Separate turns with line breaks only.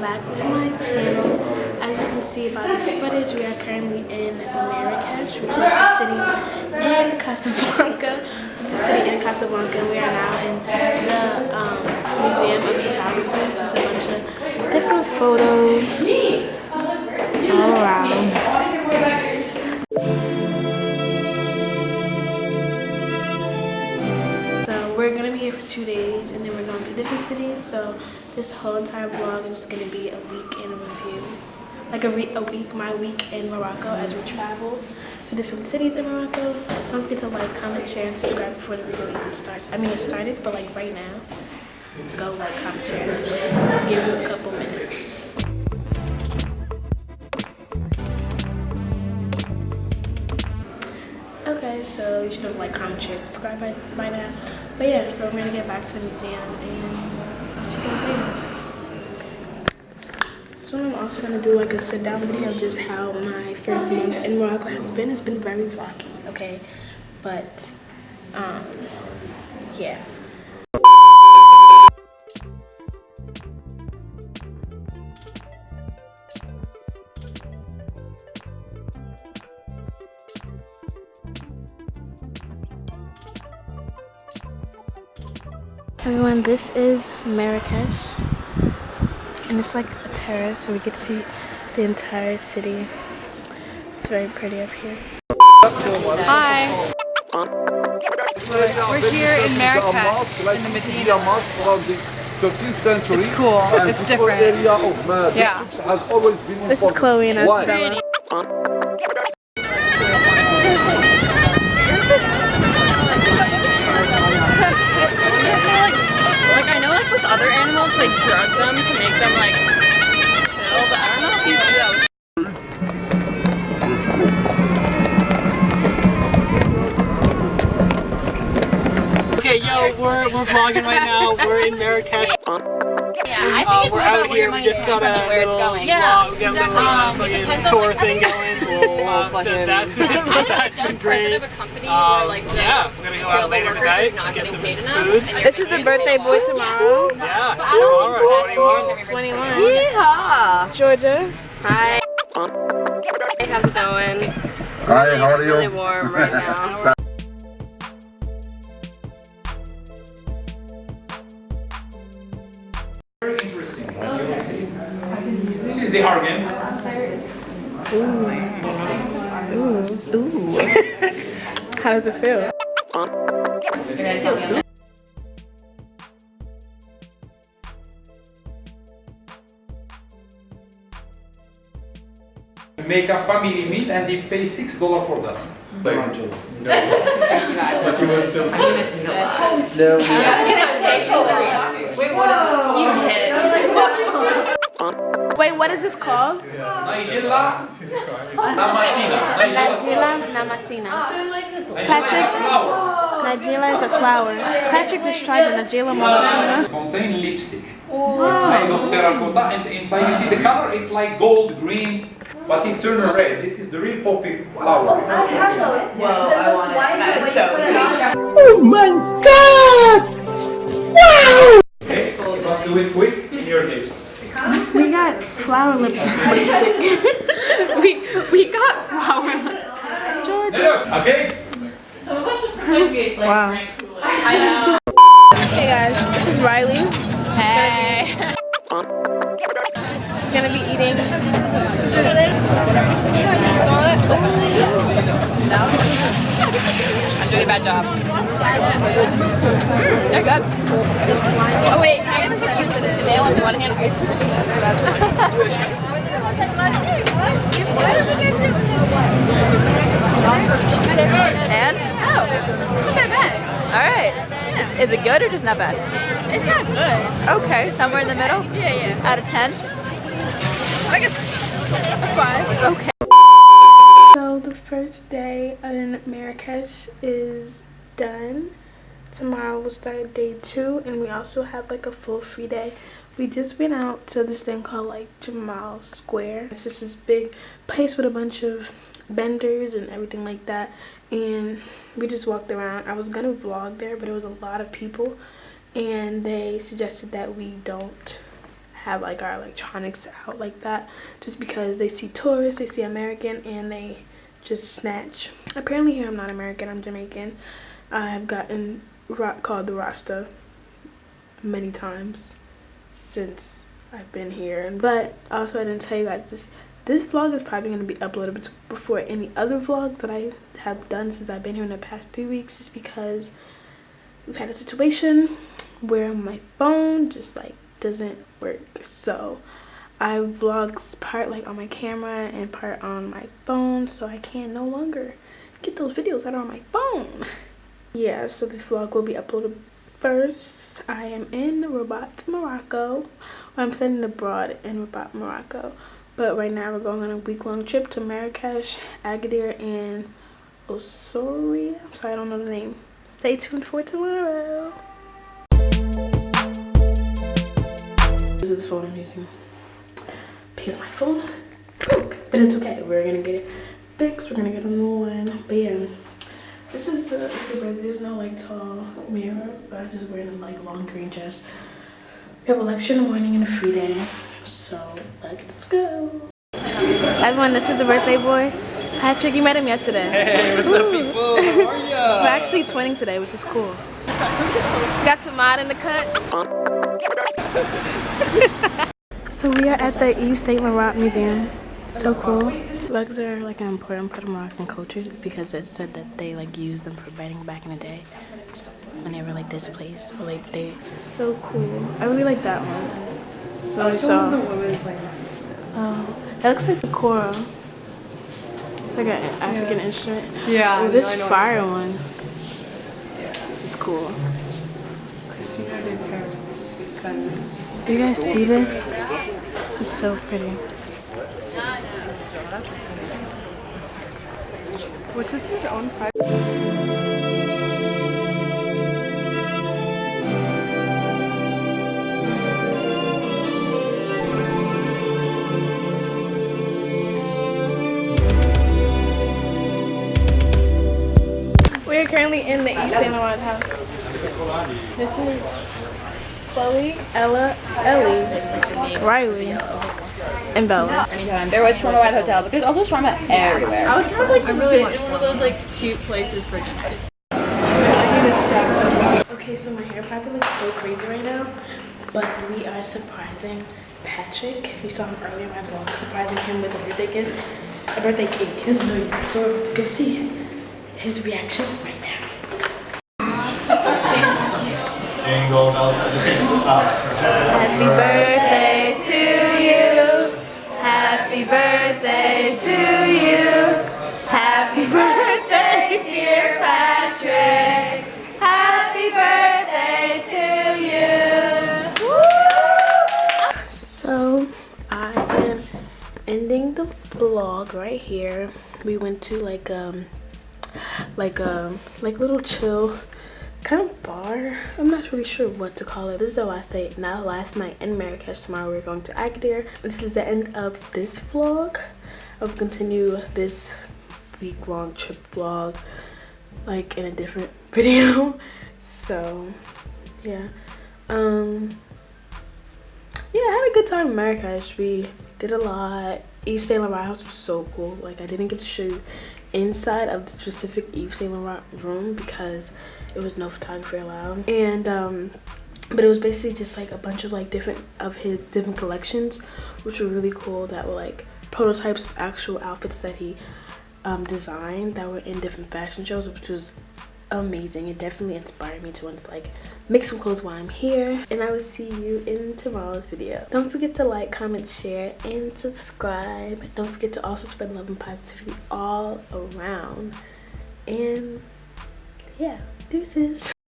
back to my channel. As you can see by this footage, we are currently in Marrakesh, which is the city in Casablanca. It's the city in Casablanca. We are now in the um, Museum of Photography. It's just a bunch of different photos all around. So we're gonna be here for two days and then we're going to different cities. So this whole entire vlog is just gonna be a week in review. Like a, a week, my week in Morocco as we travel to different cities in Morocco. Don't forget to like, comment, share, and subscribe before the video even starts. I mean it started, but like right now, go like, comment, share, and subscribe. I'll give you a couple minutes. Okay, so you should have like, comment, share, subscribe by, by now. But yeah, so we're gonna get back to the museum and So I'm also gonna do like a sit down video of just how my first month in Morocco has been. It's been very rocky, okay? But um yeah. Everyone, this is Marrakesh. And it's like a terrace, so we get to see the entire city. It's very pretty up here.
Hi. We're here in Marrakesh, in the Medina.
13th century.
It's cool. It's different.
area of
Yeah.
Souks has always been
This is. Chloe and
Why?
Animals they drug them to make them like chill, but I don't know if you do that
Okay, yo, we're we're vlogging right now. We're in Marrakesh.
Yeah, I think
Uh,
it's
we're
more
out
about where
here.
your
We
money's
just got
coming
a
from and where it's going.
vlog.
Yeah,
We got
exactly. Um, it depends on
tour
like,
thing going. Um, so that's been, that's been great.
of a company
Um,
where like the,
yeah, we're gonna go out later tonight
are not
get some
paid
foods.
This is the birthday boy tomorrow.
Yeah,
I don't
tomorrow,
think
21.
21.
Yeehaw!
Georgia.
Hi. Hey, how's it going?
Hi, how are you?
Really warm right now.
Like you will see. This is the organ.
How does it feel?
Make a family meal and they pay six dollars for that. But you must still say that.
Wait, what is this called?
Nigella Damascena.
Nigella Namasina.
Patrick. Flower.
Nigella is a flower. Patrick just tried the Nigella Namasina.
Contain lipstick. It's made of terracotta and inside you see the color. It's like gold green, but it turn red. This is the real poppy flower. Oh my god. Okay, you must do it quick in your lips.
We got flower lip lipstick.
we we got flower lipstick.
Hello. Okay.
wow. Hey guys, this is Riley.
Hey.
She's gonna be eating.
I'm doing a bad job. They're good. Oh wait, can I get the nail in one hand? Ice cream in the other?
And? Oh, not bad. All right. Is, is it good or just not bad?
It's not good.
Okay, somewhere in the middle.
Yeah, yeah.
Out of ten. I guess
Five.
okay.
So the first day in Marrakesh is done. Tomorrow we'll start day two and we also have like a full free day. We just went out to this thing called like Jamal Square. It's just this big place with a bunch of vendors and everything like that. And we just walked around. I was gonna vlog there but it was a lot of people and they suggested that we don't have like our electronics out like that just because they see tourists they see american and they just snatch apparently here i'm not american i'm jamaican i have gotten called the rasta many times since i've been here. But also i didn't tell you guys this. This vlog is probably going to be uploaded before any other vlog that i have done since i've been here in the past three weeks just because we've had a situation where my phone just like doesn't work. So I vlog part like on my camera and part on my phone so I can no longer get those videos that are on my phone. Yeah so this vlog will be uploaded first I am in Rabat Morocco I'm sending abroad in Rabat Morocco but right now we're going on a week-long trip to Marrakesh Agadir and Osoria I'm sorry I don't know the name stay tuned for tomorrow This is the phone I'm using because my phone broke. But it's okay. We're gonna get it fixed. We're gonna get a new one. But yeah, this is the but there's no like tall mirror, but I just wearing a like long green dress. We have a lecture in the morning and a free day. So let's go. Everyone, this is the birthday boy. Patrick, you met him yesterday.
Hey, what's up, people? How are ya?
We're actually twinning today, which is cool. Got some mod in the cut. so we are at the Yves Saint Laurent Museum. So cool. Rugs are like an important part of Moroccan culture because it said that they like used them for bedding back in the day when they were like displaced or like they it's so cool. I really like that one. That we saw. Oh, that looks like the kora. It's like an African instrument.
Yeah.
Oh, this fire one. Yeah. This is cool.
Christina de Paris.
Do you guys see this? This is so pretty.
Was this his own private?
We are currently in the Yves Saint Laurent house. This is Chloe, Ella, Ellie, Riley, and Bella.
Anytime. There was Shawarma White Hotel, but there's also shawarma everywhere.
I would kind of like to sit in one of those like cute places for dinner.
Okay, so my hair probably looks so crazy right now, but we are surprising Patrick. We saw him earlier in my vlog, surprising him with a birthday gift, a birthday cake. He doesn't so we're about to go see his reaction right now. Happy birthday birthday to you. Happy birthday, dear Patrick. Happy birthday to you. So I am ending the vlog right here. We went to like um like um like little chill kind of bar. I'm not really sure what to call it. This is the last day now last night in marrakesh tomorrow we're going to agadir this is the end of this vlog. I'll continue this week-long trip vlog like in a different video. So yeah. Um yeah i had a good time in marrakesh we did a lot Yves Saint Laurent house was so cool. Like i didn't get to show you inside of the specific Yves Saint Laurent room because it was no photography allowed. And um but it was basically just like a bunch of like different of his different collections which were really cool that were like prototypes of actual outfits that he um designed that were in different fashion shows which was amazing. It definitely inspired me to want to like make some clothes while i'm here. And i will see you in tomorrow's video. Don't forget to like comment share and subscribe. Don't forget to also spread love and positivity all around. And yeah deuces